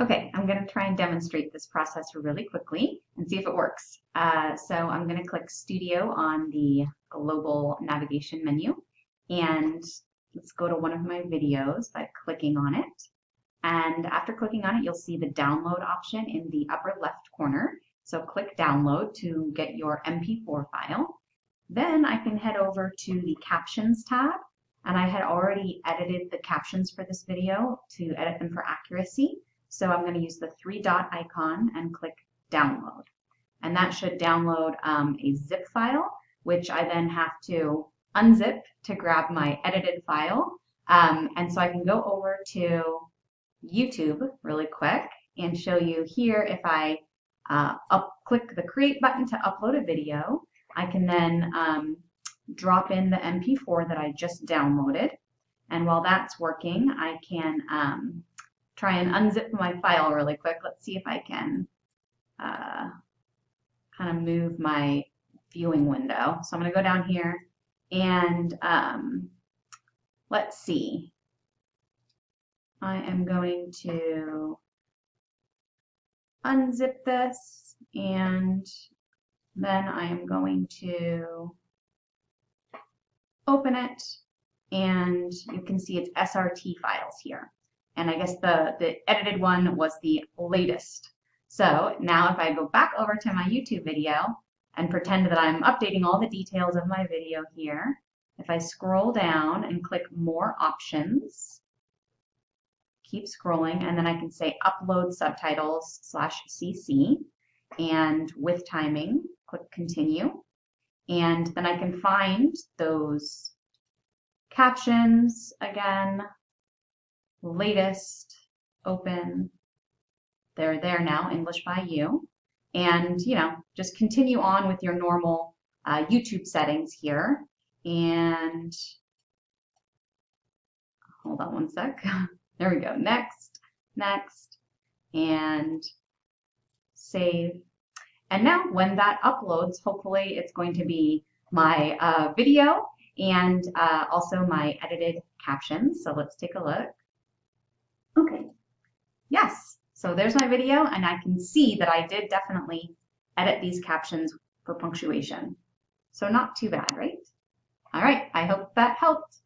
Okay, I'm going to try and demonstrate this process really quickly and see if it works. Uh, so I'm going to click Studio on the global navigation menu and let's go to one of my videos by clicking on it. And after clicking on it, you'll see the download option in the upper left corner. So click download to get your MP4 file. Then I can head over to the captions tab and I had already edited the captions for this video to edit them for accuracy. So I'm going to use the three dot icon and click download. And that should download um, a zip file, which I then have to unzip to grab my edited file. Um, and so I can go over to YouTube really quick and show you here if I uh, up, click the create button to upload a video, I can then um, drop in the MP4 that I just downloaded. And while that's working, I can um, try and unzip my file really quick. Let's see if I can uh, kind of move my viewing window. So I'm going to go down here and um, let's see. I am going to unzip this and then I am going to open it and you can see it's SRT files here. And I guess the, the edited one was the latest. So now if I go back over to my YouTube video and pretend that I'm updating all the details of my video here, if I scroll down and click more options, keep scrolling, and then I can say upload subtitles slash CC, and with timing, click continue. And then I can find those captions again, latest, open. They're there now, English by you. And, you know, just continue on with your normal uh, YouTube settings here. And hold on one sec. there we go. Next, next, and save. And now when that uploads, hopefully it's going to be my uh, video and uh, also my edited captions. So let's take a look. Okay, yes, so there's my video and I can see that I did definitely edit these captions for punctuation. So not too bad, right? All right, I hope that helped.